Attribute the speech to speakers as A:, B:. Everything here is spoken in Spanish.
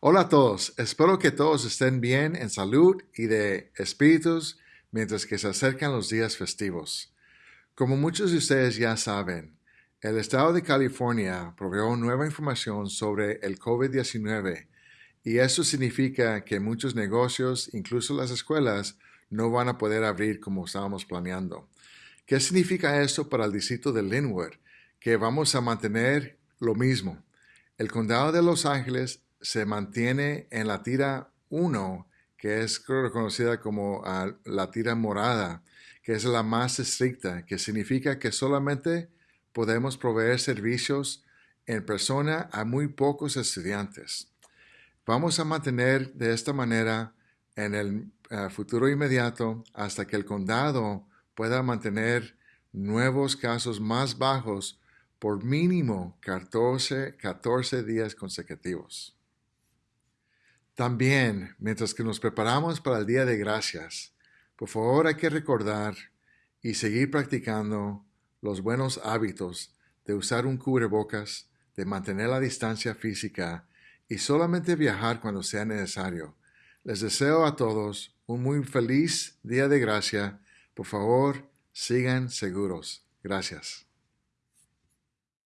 A: Hola a todos, espero que todos estén bien en salud y de espíritus mientras que se acercan los días festivos. Como muchos de ustedes ya saben, el estado de California proveó nueva información sobre el COVID-19 y eso significa que muchos negocios, incluso las escuelas, no van a poder abrir como estábamos planeando. ¿Qué significa eso para el distrito de Linwood? Que vamos a mantener lo mismo. El condado de Los Ángeles se mantiene en la tira 1, que es reconocida como ah, la tira morada, que es la más estricta, que significa que solamente podemos proveer servicios en persona a muy pocos estudiantes. Vamos a mantener de esta manera en el ah, futuro inmediato hasta que el condado pueda mantener nuevos casos más bajos por mínimo 14, 14 días consecutivos. También, mientras que nos preparamos para el Día de Gracias, por favor hay que recordar y seguir practicando los buenos hábitos de usar un cubrebocas, de mantener la distancia física y solamente viajar cuando sea necesario. Les deseo a todos un muy feliz Día de Gracia. Por favor, sigan seguros. Gracias.